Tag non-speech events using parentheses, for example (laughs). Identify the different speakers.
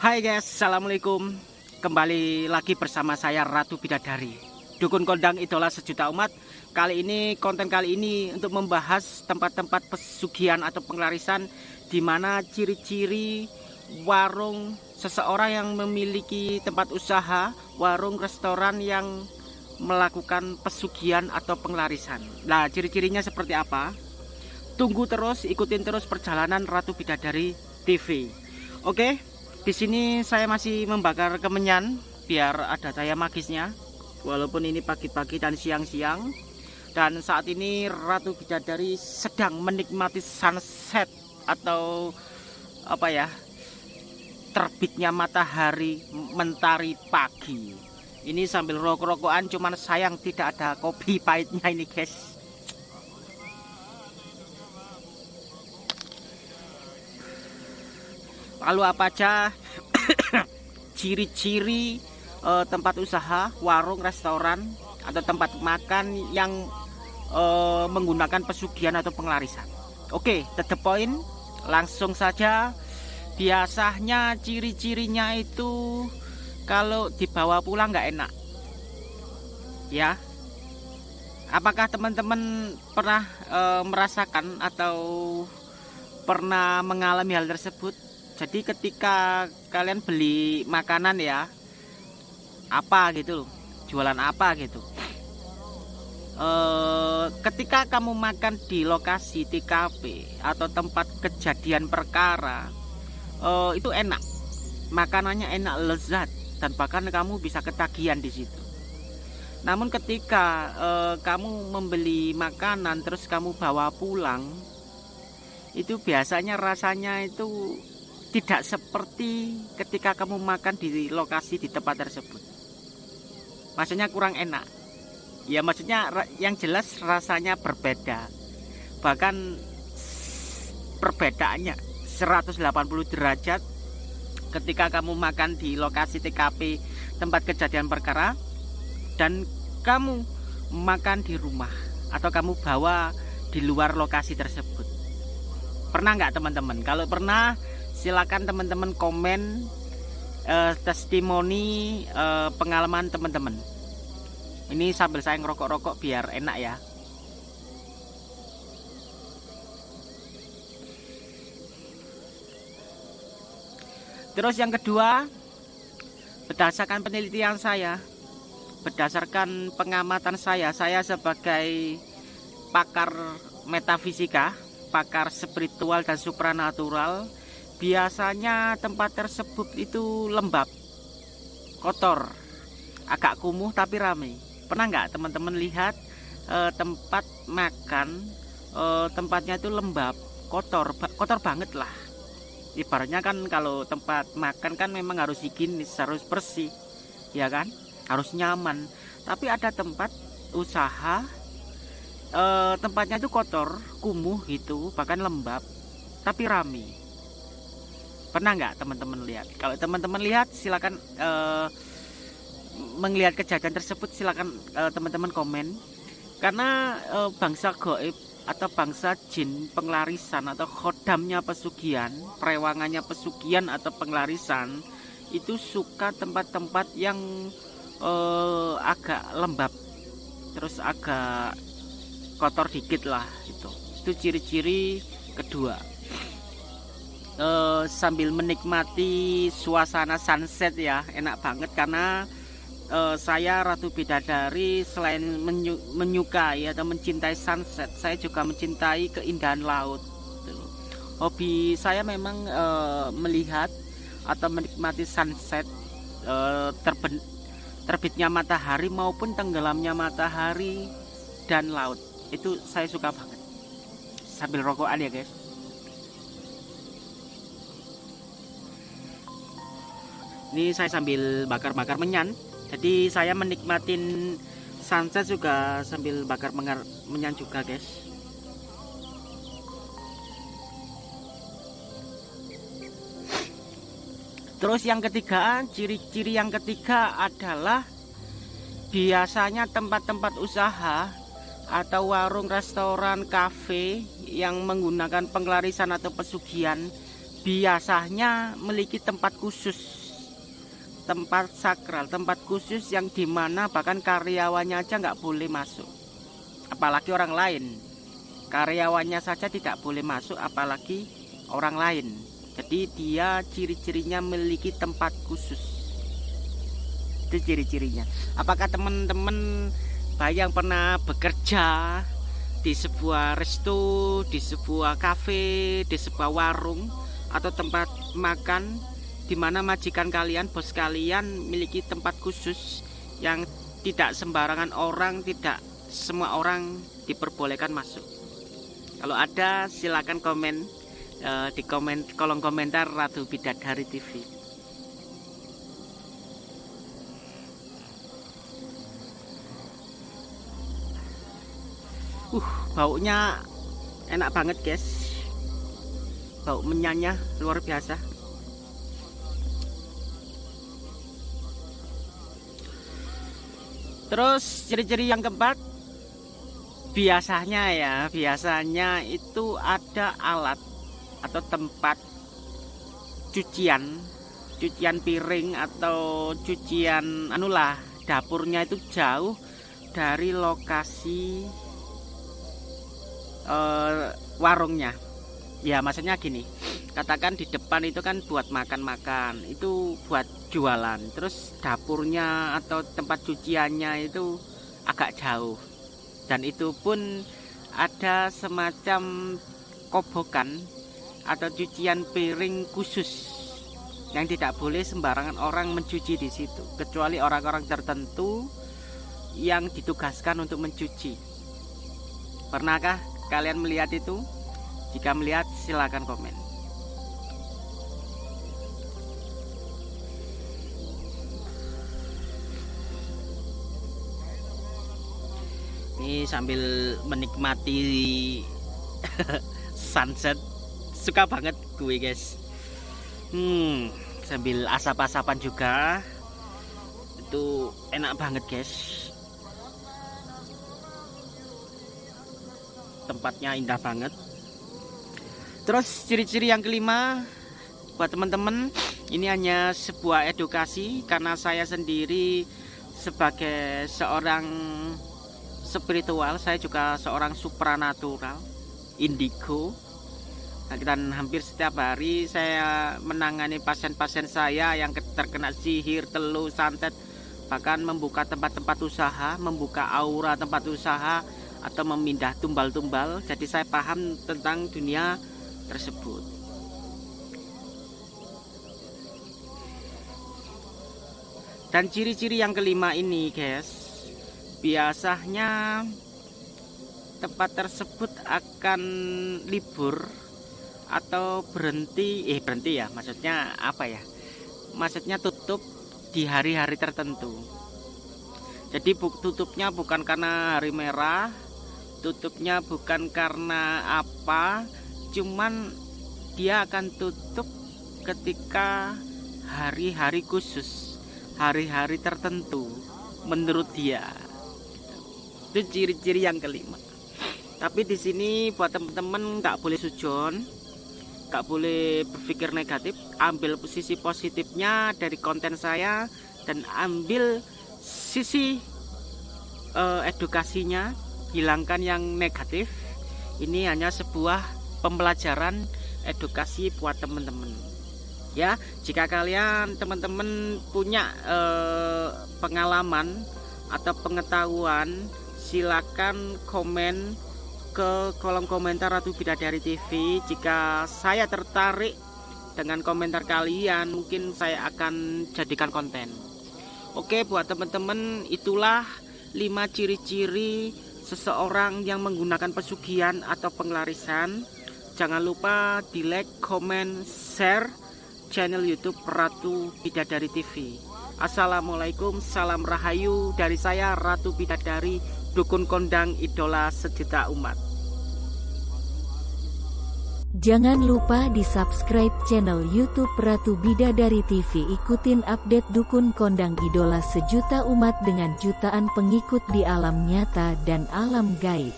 Speaker 1: Hai guys, Assalamualaikum. Kembali lagi bersama saya Ratu Bidadari. Dukun kondang idola sejuta umat Kali ini, konten kali ini untuk membahas tempat-tempat pesugihan atau penglarisan di mana ciri-ciri warung seseorang yang memiliki tempat usaha Warung restoran yang melakukan pesugihan atau penglarisan. Nah ciri-cirinya seperti apa? Tunggu terus, ikutin terus perjalanan Ratu Bidadari TV Oke, di sini saya masih membakar kemenyan biar ada daya magisnya. Walaupun ini pagi-pagi dan siang-siang. Dan saat ini Ratu Bidadari sedang menikmati sunset atau apa ya? Terbitnya matahari mentari pagi. Ini sambil rokok-rokokan cuman sayang tidak ada kopi pahitnya ini, guys. lalu apa aja (coughs) ciri-ciri uh, tempat usaha warung restoran atau tempat makan yang uh, menggunakan pesugihan atau penglarisan oke okay, the langsung saja. Biasanya ciri-cirinya itu kalau dibawa pulang nggak enak. Ya. Apakah teman-teman pernah e, merasakan atau pernah mengalami hal tersebut jadi ketika kalian beli makanan ya apa gitu jualan apa gitu. E, ketika kamu makan di lokasi TKP atau tempat kejadian perkara e, itu enak. Makanannya enak lezat dan bahkan kamu bisa ketagihan di situ. Namun ketika e, kamu membeli makanan terus kamu bawa pulang itu biasanya rasanya itu tidak seperti ketika kamu makan di lokasi di tempat tersebut. Maksudnya kurang enak. Ya maksudnya yang jelas rasanya berbeda. Bahkan perbedaannya 180 derajat ketika kamu makan di lokasi TKP tempat kejadian perkara dan kamu makan di rumah atau kamu bawa di luar lokasi tersebut. Pernah nggak teman-teman? Kalau pernah silakan teman-teman komen uh, testimoni uh, pengalaman teman-teman. Ini sambil saya ngerokok-rokok biar enak ya. Terus yang kedua berdasarkan penelitian saya berdasarkan pengamatan saya saya sebagai pakar metafisika pakar spiritual dan supranatural biasanya tempat tersebut itu lembab kotor agak kumuh tapi ramai pernah nggak teman-teman lihat e, tempat makan e, tempatnya itu lembab kotor kotor banget lah. Ibaratnya kan kalau tempat makan kan memang harus higienis harus bersih ya kan? Harus nyaman. Tapi ada tempat usaha e, tempatnya itu kotor kumuh gitu bahkan lembab tapi ramai pernah nggak teman-teman lihat? Kalau teman-teman lihat silakan uh, melihat kejadian tersebut silakan uh, teman-teman komen. Karena uh, bangsa goib atau bangsa jin penglarisan atau khodamnya pesugihan perewangannya pesugihan atau penglarisan itu suka tempat-tempat yang uh, agak lembab. Terus agak kotor dikit lah itu itu ciri-ciri kedua uh, sambil menikmati suasana sunset ya enak banget karena uh, saya Ratu Bidadari selain menyu menyukai atau mencintai sunset saya juga mencintai keindahan laut hobi saya memang uh, melihat atau menikmati sunset uh, terbitnya matahari maupun tenggelamnya matahari dan laut. Itu saya suka banget. Sambil rokokan ya guys ini saya sambil bakar-bakar menyan. Jadi saya menikmatin sunset juga sambil bakar menyan juga guys. Terus yang ketiga ciri-ciri yang ketiga adalah biasanya tempat-tempat usaha atau warung restoran kafe yang menggunakan penglarisan atau pesugihan biasanya memiliki tempat khusus tempat sakral tempat khusus yang di mana bahkan karyawannya aja nggak boleh masuk. Apalagi orang lain. Karyawannya saja tidak boleh masuk apalagi orang lain. Jadi dia ciri-cirinya memiliki tempat khusus. Itu ciri-cirinya. Apakah teman-teman yang pernah bekerja di sebuah resto, di sebuah kafe, di sebuah warung atau tempat makan di mana majikan kalian, bos kalian memiliki tempat khusus yang tidak sembarangan orang, tidak semua orang diperbolehkan masuk. Kalau ada silakan komen uh, di komen kolom komentar Ratu Bidadari TV. Uh, baunya enak banget, guys. Bau menyanya luar biasa. Terus ciri-ciri yang keempat biasanya ya, biasanya itu ada alat atau tempat cucian cucian piring atau cucian anulah dapurnya itu jauh dari lokasi uh, warungnya. Ya maksudnya gini katakan di depan itu kan buat makan-makan itu buat jualan. Terus dapurnya atau tempat cuciannya itu agak jauh. Dan itu pun ada semacam kobokan atau cucian piring khusus yang tidak boleh sembarangan orang mencuci di situ kecuali orang-orang tertentu yang ditugaskan untuk mencuci. Pernahkah kalian melihat itu? Jika melihat silahkan komen sambil menikmati (laughs) sunset. Suka banget gue guys. Hmm sambil asap-asapan juga. Itu enak banget guys. Tempatnya indah banget. Terus ciri-ciri yang kelima buat teman-teman ini hanya sebuah edukasi karena saya sendiri sebagai seorang spiritual saya juga seorang supranatural indigo. Dan hampir setiap hari saya menangani pasien-pasien saya yang terkena sihir, teluh, santet bahkan membuka tempat-tempat usaha, membuka aura tempat usaha atau memindah tumbal-tumbal. Jadi saya paham tentang dunia tersebut. Dan ciri-ciri yang kelima ini guys biasanya tempat tersebut akan libur atau berhenti eh berhenti ya maksudnya apa ya? Maksudnya tutup di hari-hari tertentu. Jadi tutupnya bukan karena hari merah tutupnya bukan karena apa cuman dia akan tutup ketika hari-hari khusus hari-hari tertentu menurut dia itu ciri-ciri yang kelima. Tapi di sini buat teman-teman nggak boleh sujon gak boleh berpikir negatif ambil sisi positifnya dari konten saya dan ambil sisi uh, edukasinya hilangkan yang negatif. Ini hanya sebuah pembelajaran edukasi buat teman-teman ya jika kalian teman-teman punya uh, pengalaman atau pengetahuan silakan komen ke kolom komentar Ratu Bidadari TV jika saya tertarik dengan komentar kalian mungkin saya akan jadikan konten. Oke buat teman-teman itulah 5 ciri-ciri seseorang yang menggunakan pesugihan atau pengelarisan jangan lupa di like, comment, share channel youtube Ratu Bidadari TV Assalamualaikum, salam rahayu dari saya Ratu Bidadari dukun kondang idola sejuta umat.
Speaker 2: Jangan lupa di subscribe channel YouTube Ratu Bidadari TV. Ikutin update dukun kondang idola sejuta umat dengan jutaan pengikut di alam nyata dan alam gaib.